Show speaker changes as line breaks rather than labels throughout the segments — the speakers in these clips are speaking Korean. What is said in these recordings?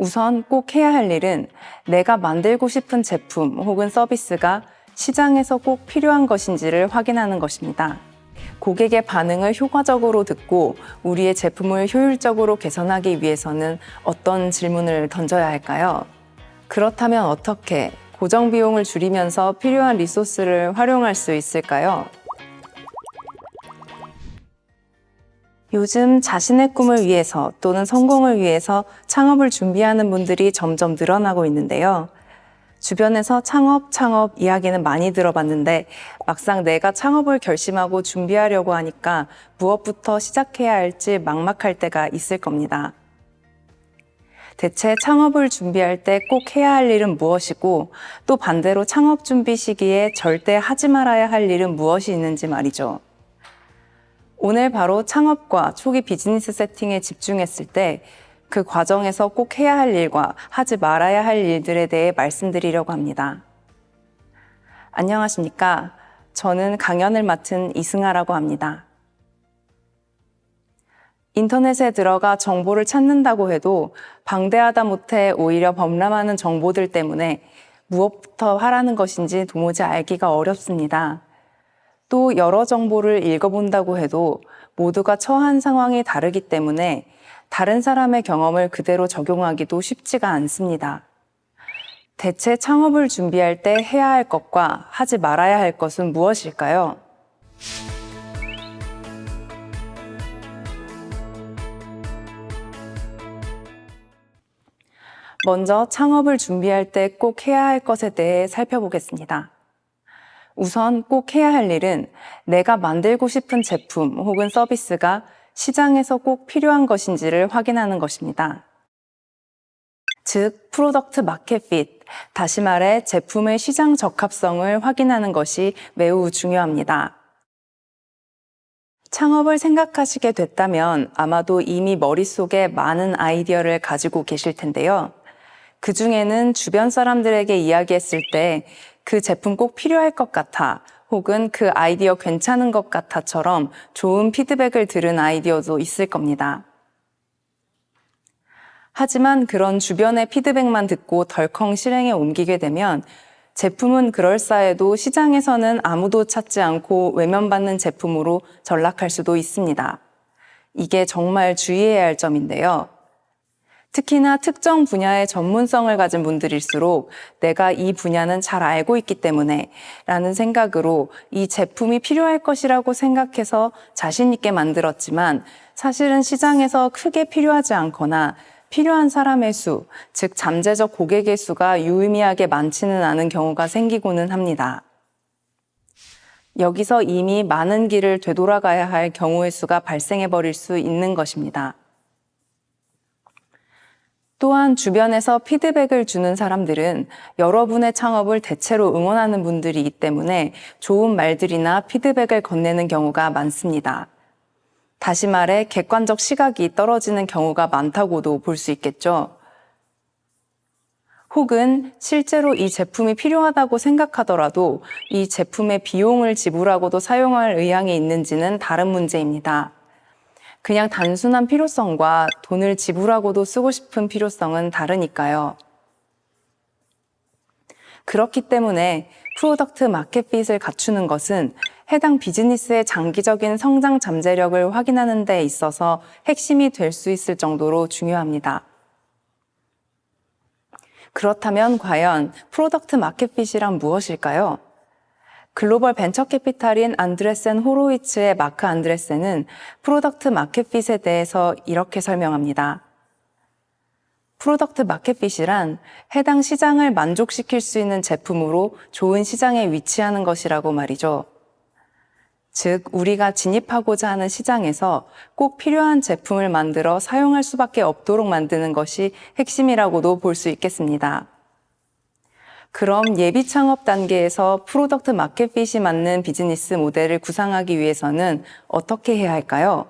우선 꼭 해야 할 일은 내가 만들고 싶은 제품 혹은 서비스가 시장에서 꼭 필요한 것인지를 확인하는 것입니다. 고객의 반응을 효과적으로 듣고 우리의 제품을 효율적으로 개선하기 위해서는 어떤 질문을 던져야 할까요? 그렇다면 어떻게 고정 비용을 줄이면서 필요한 리소스를 활용할 수 있을까요? 요즘 자신의 꿈을 위해서 또는 성공을 위해서 창업을 준비하는 분들이 점점 늘어나고 있는데요. 주변에서 창업, 창업 이야기는 많이 들어봤는데 막상 내가 창업을 결심하고 준비하려고 하니까 무엇부터 시작해야 할지 막막할 때가 있을 겁니다. 대체 창업을 준비할 때 꼭 해야 할 일은 무엇이고 또 반대로 창업 준비 시기에 절대 하지 말아야 할 일은 무엇이 있는지 말이죠. 오늘 바로 창업과 초기 비즈니스 세팅에 집중했을 때 그 과정에서 꼭 해야 할 일과 하지 말아야 할 일들에 대해 말씀드리려고 합니다. 안녕하십니까. 저는 강연을 맡은 이승아라고 합니다. 인터넷에 들어가 정보를 찾는다고 해도 방대하다 못해 오히려 범람하는 정보들 때문에 무엇부터 하라는 것인지 도무지 알기가 어렵습니다. 또 여러 정보를 읽어본다고 해도 모두가 처한 상황이 다르기 때문에 다른 사람의 경험을 그대로 적용하기도 쉽지가 않습니다. 대체 창업을 준비할 때 해야 할 것과 하지 말아야 할 것은 무엇일까요? 먼저 창업을 준비할 때 꼭 해야 할 것에 대해 살펴보겠습니다. 우선 꼭 해야 할 일은 내가 만들고 싶은 제품 혹은 서비스가 시장에서 꼭 필요한 것인지를 확인하는 것입니다. 즉, Product Market Fit, 다시 말해 제품의 시장 적합성을 확인하는 것이 매우 중요합니다. 창업을 생각하시게 됐다면 아마도 이미 머릿속에 많은 아이디어를 가지고 계실 텐데요. 그 중에는 주변 사람들에게 이야기했을 때 그 제품 꼭 필요할 것 같아 혹은 그 아이디어 괜찮은 것 같아처럼 좋은 피드백을 들은 아이디어도 있을 겁니다. 하지만 그런 주변의 피드백만 듣고 덜컹 실행에 옮기게 되면 제품은 그럴싸해도 시장에서는 아무도 찾지 않고 외면받는 제품으로 전락할 수도 있습니다. 이게 정말 주의해야 할 점인데요. 특히나 특정 분야의 전문성을 가진 분들일수록 내가 이 분야는 잘 알고 있기 때문에 라는 생각으로 이 제품이 필요할 것이라고 생각해서 자신 있게 만들었지만 사실은 시장에서 크게 필요하지 않거나 필요한 사람의 수, 즉 잠재적 고객의 수가 유의미하게 많지는 않은 경우가 생기고는 합니다. 여기서 이미 많은 길을 되돌아가야 할 경우의 수가 발생해 버릴 수 있는 것입니다. 또한 주변에서 피드백을 주는 사람들은 여러분의 창업을 대체로 응원하는 분들이기 때문에 좋은 말들이나 피드백을 건네는 경우가 많습니다. 다시 말해 객관적 시각이 떨어지는 경우가 많다고도 볼 수 있겠죠. 혹은 실제로 이 제품이 필요하다고 생각하더라도 이 제품의 비용을 지불하고도 사용할 의향이 있는지는 다른 문제입니다. 그냥 단순한 필요성과 돈을 지불하고도 쓰고 싶은 필요성은 다르니까요. 그렇기 때문에 Product Market Fit을 갖추는 것은 해당 비즈니스의 장기적인 성장 잠재력을 확인하는 데 있어서 핵심이 될 수 있을 정도로 중요합니다. 그렇다면 과연 Product Market Fit이란 무엇일까요? 글로벌 벤처 캐피탈인 안드레센 호로이츠의 마크 안드레센은 Product Market Fit에 대해서 이렇게 설명합니다. Product Market Fit이란 해당 시장을 만족시킬 수 있는 제품으로 좋은 시장에 위치하는 것이라고 말이죠. 즉, 우리가 진입하고자 하는 시장에서 꼭 필요한 제품을 만들어 사용할 수밖에 없도록 만드는 것이 핵심이라고도 볼 수 있겠습니다. 그럼 예비 창업 단계에서 Product Market Fit이 맞는 비즈니스 모델을 구상하기 위해서는 어떻게 해야 할까요?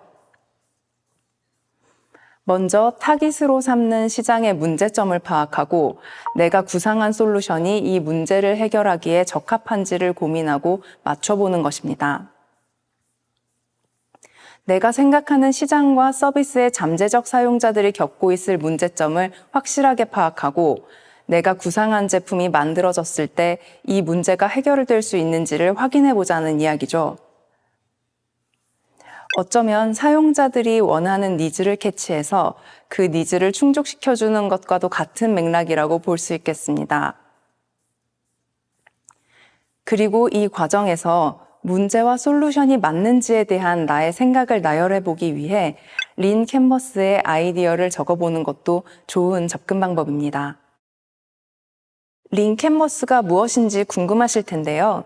먼저 타깃으로 삼는 시장의 문제점을 파악하고 내가 구상한 솔루션이 이 문제를 해결하기에 적합한지를 고민하고 맞춰보는 것입니다. 내가 생각하는 시장과 서비스의 잠재적 사용자들이 겪고 있을 문제점을 확실하게 파악하고 내가 구상한 제품이 만들어졌을 때 이 문제가 해결될 수 있는지를 확인해 보자는 이야기죠. 어쩌면 사용자들이 원하는 needs를 캐치해서 그 needs를 충족시켜주는 것과도 같은 맥락이라고 볼 수 있겠습니다. 그리고 이 과정에서 문제와 solution이 맞는지에 대한 나의 생각을 나열해 보기 위해 lean canvas의 아이디어를 적어보는 것도 좋은 접근 방법입니다. lean canvas가 무엇인지 궁금하실 텐데요.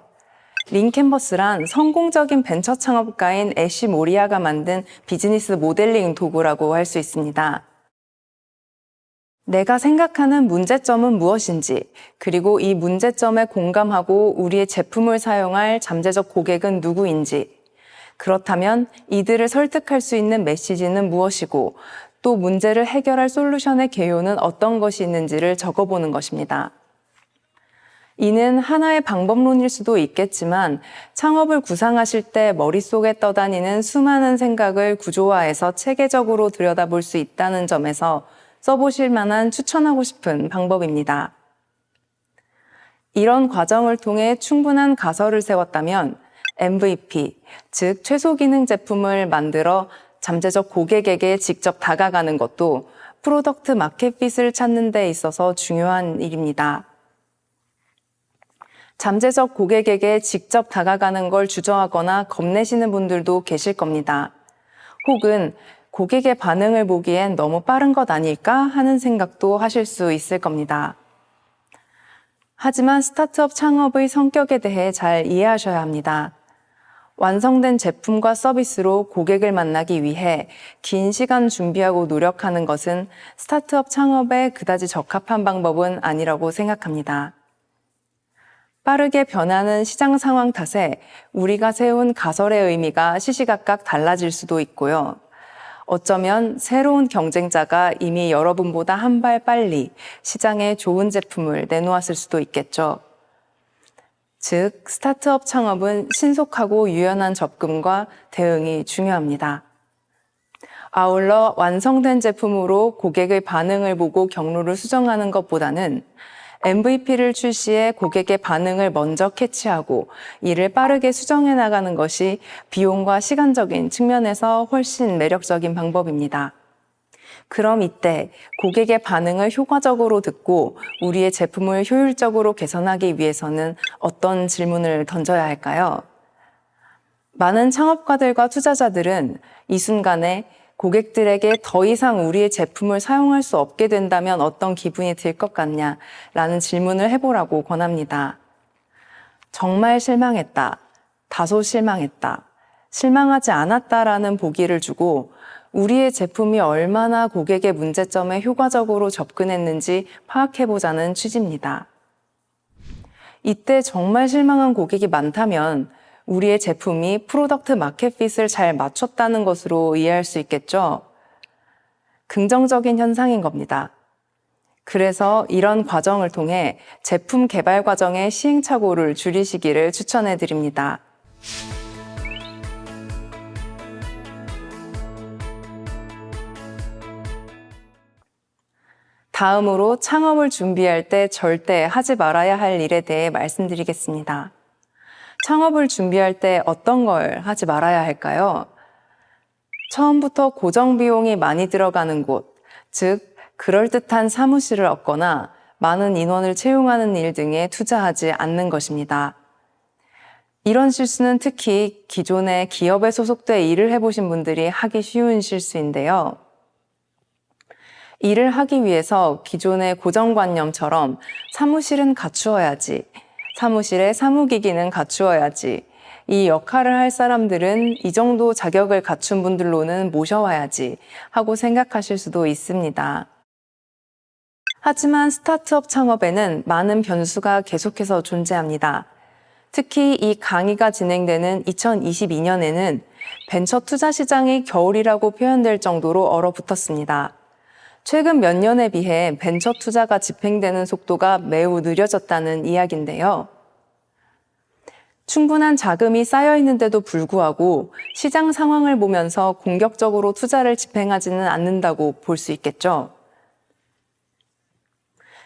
린 캔버스란 성공적인 벤처 창업가인 애쉬 모리아가 만든 비즈니스 모델링 도구라고 할 수 있습니다. 내가 생각하는 문제점은 무엇인지, 그리고 이 문제점에 공감하고 우리의 제품을 사용할 잠재적 고객은 누구인지, 그렇다면 이들을 설득할 수 있는 메시지는 무엇이고, 또 문제를 해결할 솔루션의 개요는 어떤 것이 있는지를 적어보는 것입니다. 이는 하나의 방법론일 수도 있겠지만 창업을 구상하실 때 머릿속에 떠다니는 수많은 생각을 구조화해서 체계적으로 들여다볼 수 있다는 점에서 써보실 만한 추천하고 싶은 방법입니다. 이런 과정을 통해 충분한 가설을 세웠다면 MVP, 즉 최소 기능 제품을 만들어 잠재적 고객에게 직접 다가가는 것도 product market fit을 찾는 데 있어서 중요한 일입니다. 잠재적 고객에게 직접 다가가는 걸 주저하거나 겁내시는 분들도 계실 겁니다. 혹은 고객의 반응을 보기엔 너무 빠른 것 아닐까 하는 생각도 하실 수 있을 겁니다. 하지만 스타트업 창업의 성격에 대해 잘 이해하셔야 합니다. 완성된 제품과 서비스로 고객을 만나기 위해 긴 시간 준비하고 노력하는 것은 스타트업 창업에 그다지 적합한 방법은 아니라고 생각합니다. 빠르게 변하는 시장 상황 탓에 우리가 세운 가설의 의미가 시시각각 달라질 수도 있고요. 어쩌면 새로운 경쟁자가 이미 여러분보다 한 발 빨리 시장에 좋은 제품을 내놓았을 수도 있겠죠. 즉, 스타트업 창업은 신속하고 유연한 접근과 대응이 중요합니다. 아울러 완성된 제품으로 고객의 반응을 보고 경로를 수정하는 것보다는 MVP를 출시해 고객의 반응을 먼저 캐치하고 이를 빠르게 수정해 나가는 것이 비용과 시간적인 측면에서 훨씬 매력적인 방법입니다. 그럼 이때 고객의 반응을 효과적으로 듣고 우리의 제품을 효율적으로 개선하기 위해서는 어떤 질문을 던져야 할까요? 많은 창업가들과 투자자들은 이 순간에 고객들에게 더 이상 우리의 제품을 사용할 수 없게 된다면 어떤 기분이 들 것 같냐? 라는 질문을 해보라고 권합니다. 정말 실망했다. 다소 실망했다. 실망하지 않았다라는 보기를 주고 우리의 제품이 얼마나 고객의 문제점에 효과적으로 접근했는지 파악해보자는 취지입니다. 이때 정말 실망한 고객이 많다면 우리의 제품이 product market fit을 잘 맞췄다는 것으로 이해할 수 있겠죠. 긍정적인 현상인 겁니다. 그래서 이런 과정을 통해 제품 개발 과정의 시행착오를 줄이시기를 추천해 드립니다. 다음으로 창업을 준비할 때 절대 하지 말아야 할 일에 대해 말씀드리겠습니다. 창업을 준비할 때 어떤 걸 하지 말아야 할까요? 처음부터 고정 비용이 많이 들어가는 곳, 즉, 그럴듯한 사무실을 얻거나 많은 인원을 채용하는 일 등에 투자하지 않는 것입니다. 이런 실수는 특히 기존의 기업에 소속돼 일을 해보신 분들이 하기 쉬운 실수인데요. 일을 하기 위해서 기존의 고정관념처럼 사무실은 갖추어야지, 사무실에 사무기기는 갖추어야지. 이 역할을 할 사람들은 이 정도 자격을 갖춘 분들로는 모셔와야지 하고 생각하실 수도 있습니다. 하지만 스타트업 창업에는 많은 변수가 계속해서 존재합니다. 특히 이 강의가 진행되는 2022년에는 벤처 투자 시장이 겨울이라고 표현될 정도로 얼어붙었습니다. 최근 몇 년에 비해 벤처 투자가 집행되는 속도가 매우 느려졌다는 이야기인데요. 충분한 자금이 쌓여 있는데도 불구하고 시장 상황을 보면서 공격적으로 투자를 집행하지는 않는다고 볼 수 있겠죠.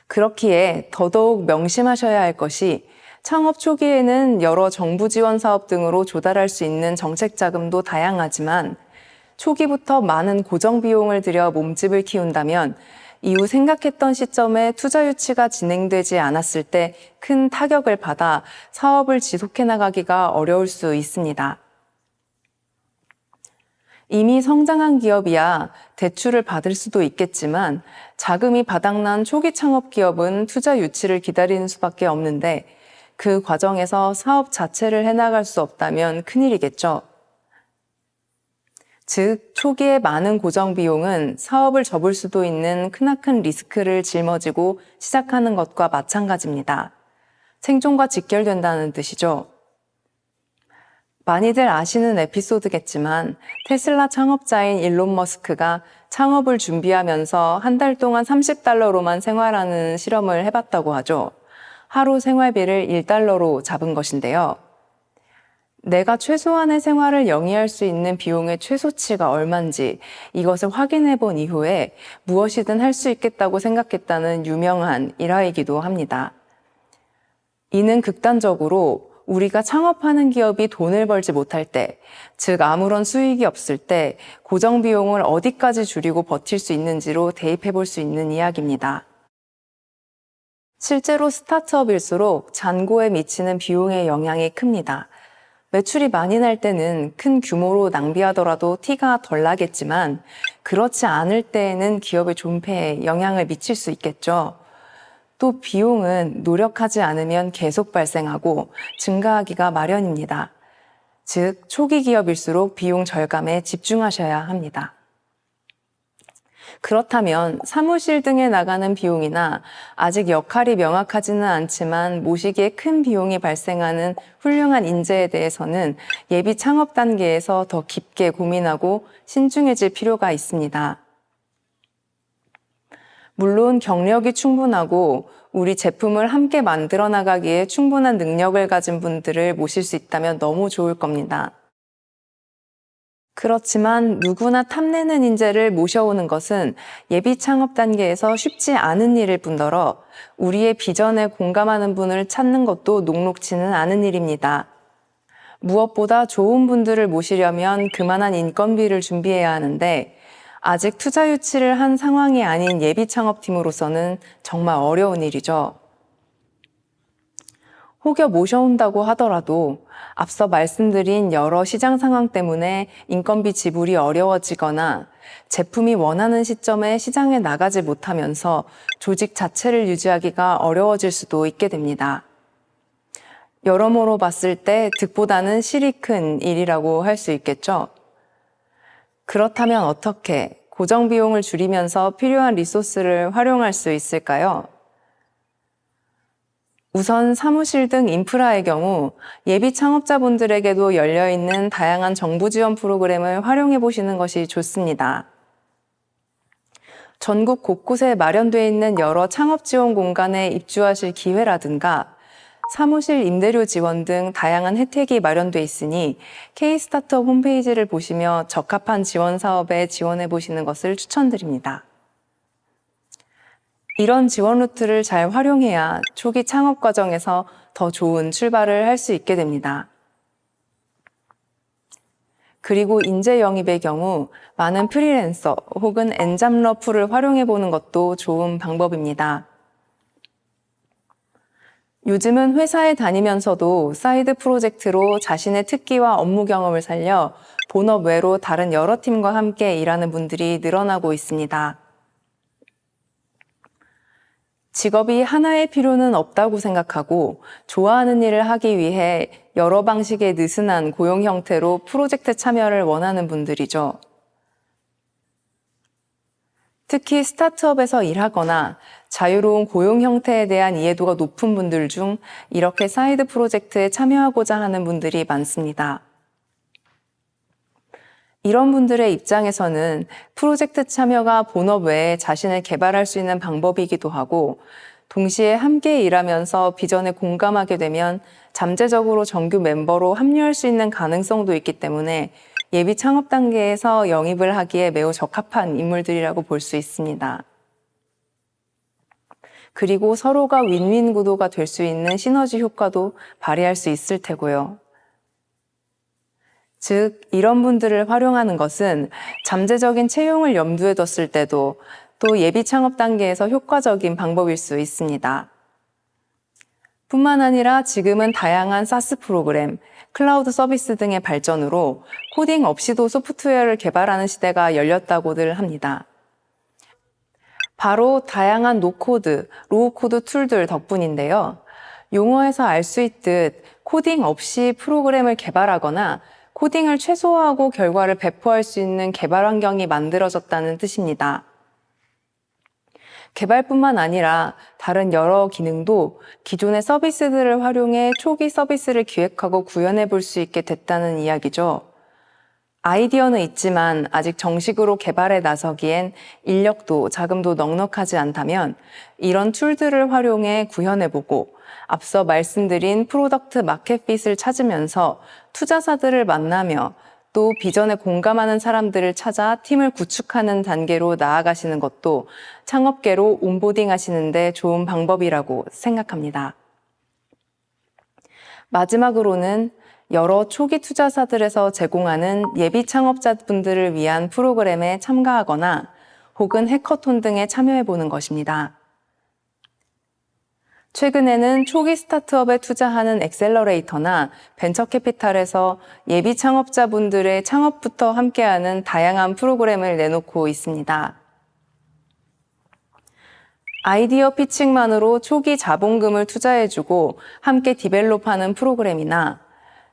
그렇기에 더더욱 명심하셔야 할 것이 창업 초기에는 여러 정부 지원 사업 등으로 조달할 수 있는 정책 자금도 다양하지만 초기부터 많은 고정 비용을 들여 몸집을 키운다면 이후 생각했던 시점에 투자 유치가 진행되지 않았을 때 큰 타격을 받아 사업을 지속해 나가기가 어려울 수 있습니다. 이미 성장한 기업이야 대출을 받을 수도 있겠지만 자금이 바닥난 초기 창업 기업은 투자 유치를 기다리는 수밖에 없는데 그 과정에서 사업 자체를 해나갈 수 없다면 큰일이겠죠. 즉, 초기에 많은 고정 비용은 사업을 접을 수도 있는 크나큰 리스크를 짊어지고 시작하는 것과 마찬가지입니다. 생존과 직결된다는 뜻이죠. 많이들 아시는 에피소드겠지만 테슬라 창업자인 일론 머스크가 창업을 준비하면서 한 달 동안 30달러로만 생활하는 실험을 해봤다고 하죠. 하루 생활비를 1달러로 잡은 것인데요. 내가 최소한의 생활을 영위할 수 있는 비용의 최소치가 얼만지 이것을 확인해 본 이후에 무엇이든 할 수 있겠다고 생각했다는 유명한 일화이기도 합니다. 이는 극단적으로 우리가 창업하는 기업이 돈을 벌지 못할 때, 즉 아무런 수익이 없을 때 고정 비용을 어디까지 줄이고 버틸 수 있는지로 대입해 볼 수 있는 이야기입니다. 실제로 스타트업일수록 잔고에 미치는 비용의 영향이 큽니다. 매출이 많이 날 때는 큰 규모로 낭비하더라도 티가 덜 나겠지만 그렇지 않을 때에는 기업의 존폐에 영향을 미칠 수 있겠죠. 또 비용은 노력하지 않으면 계속 발생하고 증가하기가 마련입니다. 즉, 초기 기업일수록 비용 절감에 집중하셔야 합니다. 그렇다면 사무실 등에 나가는 비용이나 아직 역할이 명확하지는 않지만 모시기에 큰 비용이 발생하는 훌륭한 인재에 대해서는 예비 창업 단계에서 더 깊게 고민하고 신중해질 필요가 있습니다. 물론 경력이 충분하고 우리 제품을 함께 만들어 나가기에 충분한 능력을 가진 분들을 모실 수 있다면 너무 좋을 겁니다. 그렇지만 누구나 탐내는 인재를 모셔오는 것은 예비 창업 단계에서 쉽지 않은 일일 뿐더러 우리의 비전에 공감하는 분을 찾는 것도 녹록치는 않은 일입니다. 무엇보다 좋은 분들을 모시려면 그만한 인건비를 준비해야 하는데 아직 투자 유치를 한 상황이 아닌 예비 창업팀으로서는 정말 어려운 일이죠. 혹여 모셔온다고 하더라도 앞서 말씀드린 여러 시장 상황 때문에 인건비 지불이 어려워지거나 제품이 원하는 시점에 시장에 나가지 못하면서 조직 자체를 유지하기가 어려워질 수도 있게 됩니다. 여러모로 봤을 때 득보다는 실이 큰 일이라고 할 수 있겠죠. 그렇다면 어떻게 고정 비용을 줄이면서 필요한 리소스를 활용할 수 있을까요? 우선 사무실 등 인프라의 경우 예비 창업자분들에게도 열려있는 다양한 정부 지원 프로그램을 활용해 보시는 것이 좋습니다. 전국 곳곳에 마련되어 있는 여러 창업 지원 공간에 입주하실 기회라든가 사무실 임대료 지원 등 다양한 혜택이 마련돼 있으니 K-스타트업 홈페이지를 보시며 적합한 지원 사업에 지원해 보시는 것을 추천드립니다. 이런 지원 루트를 잘 활용해야 초기 창업 과정에서 더 좋은 출발을 할 수 있게 됩니다. 그리고 인재 영입의 경우 많은 프리랜서 혹은 N잡러 풀을 활용해 보는 것도 좋은 방법입니다. 요즘은 회사에 다니면서도 side project로 자신의 특기와 업무 경험을 살려 본업 외로 다른 여러 팀과 함께 일하는 분들이 늘어나고 있습니다. 직업이 하나일 필요는 없다고 생각하고 좋아하는 일을 하기 위해 여러 방식의 느슨한 고용 형태로 프로젝트 참여를 원하는 분들이죠. 특히 스타트업에서 일하거나 자유로운 고용 형태에 대한 이해도가 높은 분들 중 이렇게 side project에 참여하고자 하는 분들이 많습니다. 이런 분들의 입장에서는 프로젝트 참여가 본업 외에 자신을 개발할 수 있는 방법이기도 하고 동시에 함께 일하면서 비전에 공감하게 되면 잠재적으로 정규 멤버로 합류할 수 있는 가능성도 있기 때문에 예비 창업 단계에서 영입을 하기에 매우 적합한 인물들이라고 볼 수 있습니다. 그리고 서로가 윈윈 구도가 될 수 있는 시너지 효과도 발휘할 수 있을 테고요. 즉, 이런 분들을 활용하는 것은 잠재적인 채용을 염두에 뒀을 때도 또 예비 창업 단계에서 효과적인 방법일 수 있습니다. 뿐만 아니라 지금은 다양한 SaaS 프로그램, 클라우드 서비스 등의 발전으로 코딩 없이도 소프트웨어를 개발하는 시대가 열렸다고들 합니다. 바로 다양한 no-code, low-code tool들 덕분인데요. 용어에서 알 수 있듯 코딩 없이 프로그램을 개발하거나 코딩을 최소화하고 결과를 배포할 수 있는 개발 환경이 만들어졌다는 뜻입니다. 개발뿐만 아니라 다른 여러 기능도 기존의 서비스들을 활용해 초기 서비스를 기획하고 구현해 볼 수 있게 됐다는 이야기죠. 아이디어는 있지만 아직 정식으로 개발에 나서기엔 인력도 자금도 넉넉하지 않다면 이런 tool들을 활용해 구현해보고 앞서 말씀드린 product market fit을 찾으면서 투자사들을 만나며 또 비전에 공감하는 사람들을 찾아 팀을 구축하는 단계로 나아가시는 것도 창업계로 onboarding 하시는데 좋은 방법이라고 생각합니다. 마지막으로는 여러 초기 투자사들에서 제공하는 예비 창업자분들을 위한 프로그램에 참가하거나 혹은 해커톤 등에 참여해 보는 것입니다. 최근에는 초기 스타트업에 투자하는 accelerator나 벤처캐피탈에서 예비 창업자분들의 창업부터 함께하는 다양한 프로그램을 내놓고 있습니다. 아이디어 pitching만으로 초기 자본금을 투자해주고 함께 develop하는 프로그램이나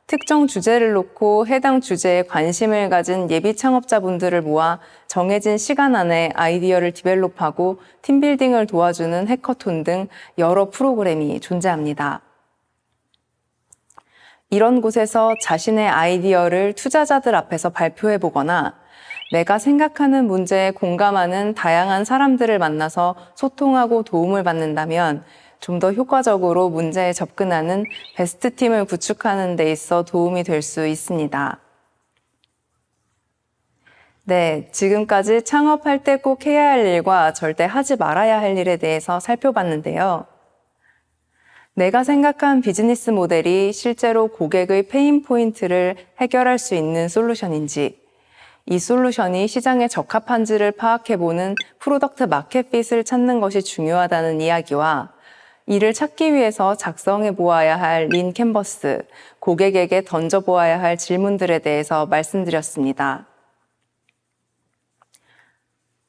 특정 주제를 놓고 해당 주제에 관심을 가진 예비 창업자분들을 모아 정해진 시간 안에 아이디어를 디벨롭하고 팀빌딩을 도와주는 해커톤 등 여러 프로그램이 존재합니다. 이런 곳에서 자신의 아이디어를 투자자들 앞에서 발표해 보거나 내가 생각하는 문제에 공감하는 다양한 사람들을 만나서 소통하고 도움을 받는다면 좀 더 효과적으로 문제에 접근하는 베스트 팀을 구축하는 데 있어 도움이 될 수 있습니다. 네, 지금까지 창업할 때 꼭 해야 할 일과 절대 하지 말아야 할 일에 대해서 살펴봤는데요. 내가 생각한 비즈니스 모델이 실제로 고객의 pain point를 해결할 수 있는 solution인지, 이 solution이 시장에 적합한지를 파악해보는 product market fit을 찾는 것이 중요하다는 이야기와 이를 찾기 위해서 작성해 보아야 할 lean canvas, 고객에게 던져 보아야 할 질문들에 대해서 말씀드렸습니다.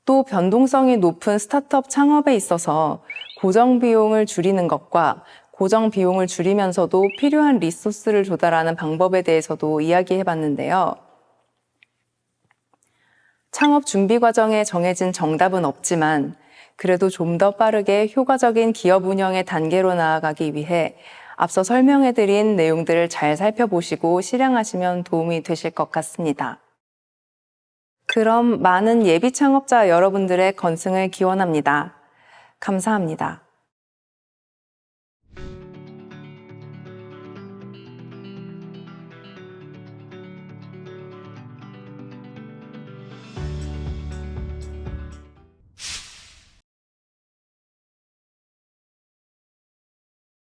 또 변동성이 높은 스타트업 창업에 있어서 고정 비용을 줄이는 것과 고정 비용을 줄이면서도 필요한 리소스를 조달하는 방법에 대해서도 이야기해 봤는데요. 창업 준비 과정에 정해진 정답은 없지만 그래도 좀 더 빠르게 효과적인 기업 운영의 단계로 나아가기 위해 앞서 설명해드린 내용들을 잘 살펴보시고 실행하시면 도움이 되실 것 같습니다. 그럼 많은 예비 창업자 여러분들의 건승을 기원합니다. 감사합니다.